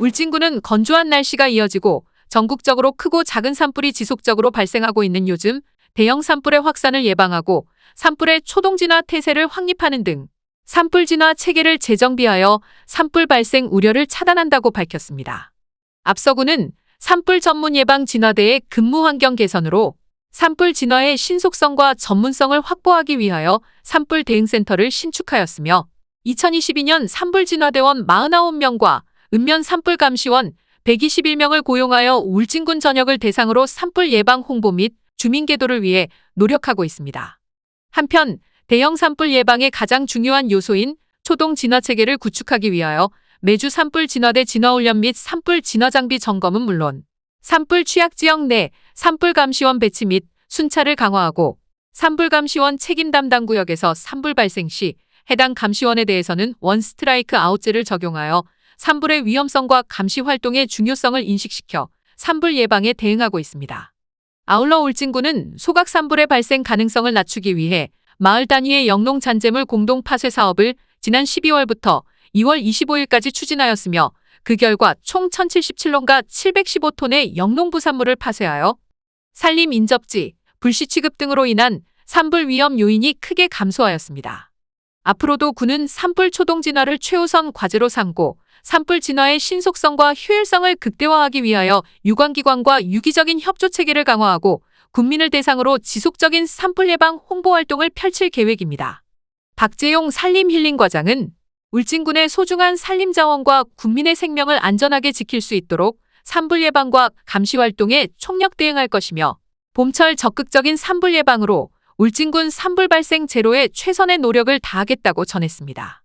울진군은 건조한 날씨가 이어지고 전국적으로 크고 작은 산불이 지속적으로 발생하고 있는 요즘 대형 산불의 확산을 예방하고 산불의 초동 진화 태세를 확립하는 등 산불 진화 체계를 재정비하여 산불 발생 우려를 차단한다고 밝혔습니다. 앞서 군은 산불 전문 예방 진화대의 근무 환경 개선으로 산불 진화의 신속성과 전문성을 확보하기 위하여 산불 대응센터를 신축하였으며 2022년 산불 진화대원 49명과 읍면 산불 감시원 121명을 고용하여 울진군 전역을 대상으로 산불 예방 홍보 및 주민 계도를 위해 노력하고 있습니다. 한편 대형 산불 예방의 가장 중요한 요소인 초동 진화 체계를 구축하기 위하여 매주 산불 진화대 진화 훈련 및 산불 진화 장비 점검은 물론 산불 취약 지역 내 산불 감시원 배치 및 순찰을 강화하고 산불 감시원 책임 담당 구역에서 산불 발생 시 해당 감시원에 대해서는 원 스트라이크 아웃제를 적용하여 산불의 위험성과 감시 활동의 중요성을 인식시켜 산불 예방에 대응하고 있습니다. 아울러 울진군은 소각 산불의 발생 가능성을 낮추기 위해 마을 단위의 영농 잔재물 공동 파쇄 사업을 지난 12월부터 2월 25일까지 추진하였으며 그 결과 총 1077론과 715톤의 영농부산물을 파쇄하여 산림 인접지, 불시 취급 등으로 인한 산불 위험 요인이 크게 감소하였습니다. 앞으로도 군은 산불 초동 진화를 최우선 과제로 삼고 산불 진화의 신속성과 효율성을 극대화하기 위하여 유관기관과 유기적인 협조 체계를 강화하고 국민을 대상으로 지속적인 산불 예방 홍보 활동을 펼칠 계획입니다. 박재용 산림힐링과장은 울진군의 소중한 산림 자원과 국민의 생명을 안전하게 지킬 수 있도록 산불 예방과 감시 활동에 총력 대응할 것이며 봄철 적극적인 산불 예방으로 울진군 산불 발생 제로에 최선의 노력을 다하겠다고 전했습니다.